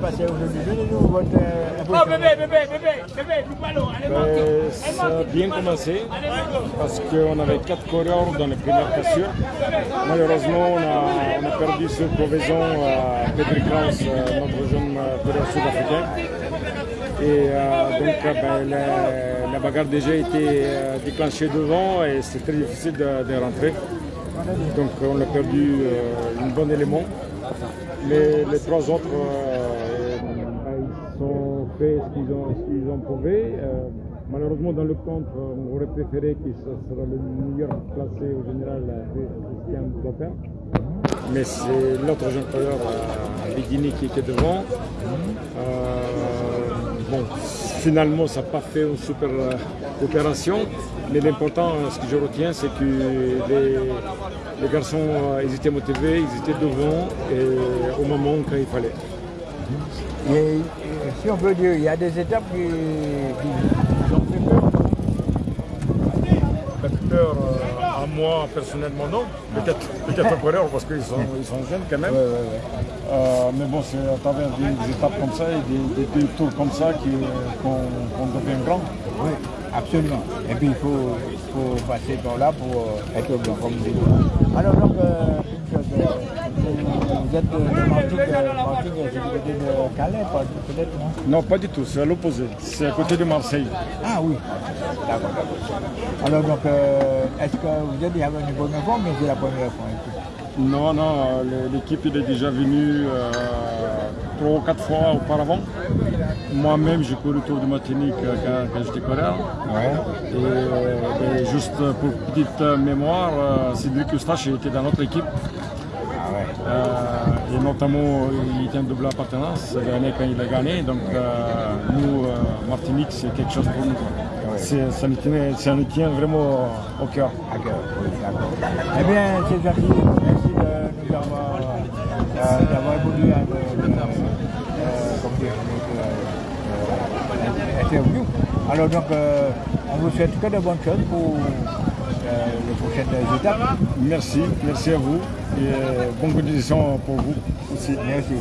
passé aujourd'hui Donnez-nous votre euh, Oh bébé, bébé, bébé, bébé, nous parlons, allez Ben, ça a bien commencé parce qu'on avait quatre coureurs dans les premières cassures. Malheureusement, on a, on a perdu sur Provaison à Pedri Kraus, euh, notre jeune euh, coureur sud-africain. Et euh, donc, ben, la, la bagarre déjà été euh, déclenchée devant et c'est très difficile de, de rentrer. Donc, on a perdu euh, un bon élément. Mais les trois autres, euh, fait ce qu'ils ont, qu'ils ont. Euh, malheureusement, dans le contre, on aurait préféré ce sera le meilleur classé au général, euh, Christian Clopin. Mais c'est l'autre jeune coureur, euh, Bidini, qui était devant. Euh, bon, finalement, ça n'a pas fait une super euh, opération. Mais l'important, euh, ce que je retiens, c'est que les, garçons, euh, ils étaient motivés, ils étaient devant et au moment quand il fallait. Et, si on peut dire, il y a des étapes qui, qui ont fait peur. Pas peur euh, à moi personnellement non, peut-être peut-être un coureur parce qu'ils sont, ils sont jeunes quand même. Ouais, ouais, ouais. Euh, mais bon, c'est à travers des, étapes comme ça et des, des- des tours comme ça qu'on devient grand. Oui, absolument. Et puis il faut, faut passer par là pour euh, être blanc, comme vous. Alors donc, euh, une chose, vous, êtes de, de Martinique, euh, du côté de Calais, peut-être, non? Non, pas du tout, c'est à l'opposé. C'est à côté de Marseille. Ah oui, d'accord, d'accord. Alors donc, euh, est-ce que vous êtes déjà venu pour une fois, mais c'est la première fois Non, non, euh, l'équipe est déjà venue euh, trois ou quatre fois auparavant. Moi-même, j'ai couru le Tour de Martinique euh, quand, quand j'étais coureur. Et, euh, et juste pour petite euh, mémoire, euh, Cédric Eustache était dans notre équipe. Euh, et notamment, il en double appartenance l'année quand il a gagné. Donc, euh, nous, euh, Martinique, c'est quelque chose pour nous. C'est- Ça nous, tient, ça nous tient vraiment au cœur. D'accord, oui, d'accord. Eh bien, c'est gentil. Merci de nous avoir, d'avoir évolué à notre, interview. Alors donc, on vous souhaite que de bonnes choses pour prochaines étapes. Merci, merci à vous et euh, bonne continuation pour vous aussi. Merci.